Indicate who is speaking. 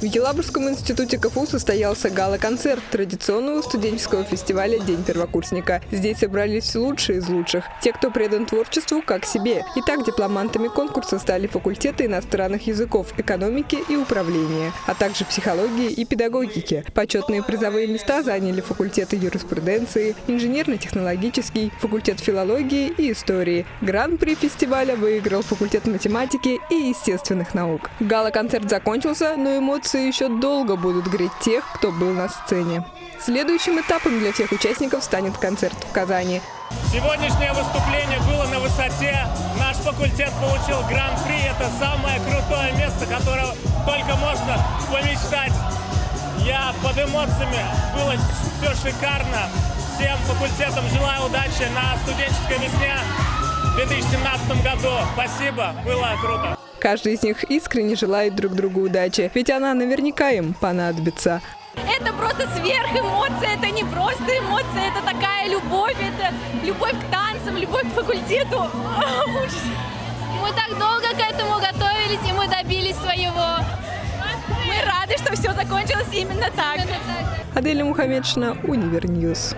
Speaker 1: В Елабужском институте КФУ состоялся гала-концерт традиционного студенческого фестиваля «День первокурсника». Здесь собрались лучшие из лучших, те, кто предан творчеству как себе. Итак, дипломантами конкурса стали факультеты иностранных языков, экономики и управления, а также психологии и педагогики. Почетные призовые места заняли факультеты юриспруденции, инженерно-технологический, факультет филологии и истории. Гран-при фестиваля выиграл факультет математики и естественных наук. Гала-концерт закончился, но эмоции еще долго будут греть тех, кто был на сцене. Следующим этапом для всех участников станет концерт в Казани.
Speaker 2: Сегодняшнее выступление было на высоте. Наш факультет получил гран-при. Это самое крутое место, которое только можно помечтать. Я под эмоциями. Было все шикарно. Всем факультетам желаю удачи на студенческой весне в 2017 году. Спасибо, было круто.
Speaker 1: Каждый из них искренне желает друг другу удачи, ведь она наверняка им понадобится.
Speaker 3: Это просто сверхэмоция, это не просто эмоция, это такая любовь, это любовь к танцам, любовь к факультету.
Speaker 4: Мы так долго к этому готовились, и мы добились своего.
Speaker 3: Мы рады, что все закончилось именно так.
Speaker 1: Аделя Мухаммедшина, Univer News.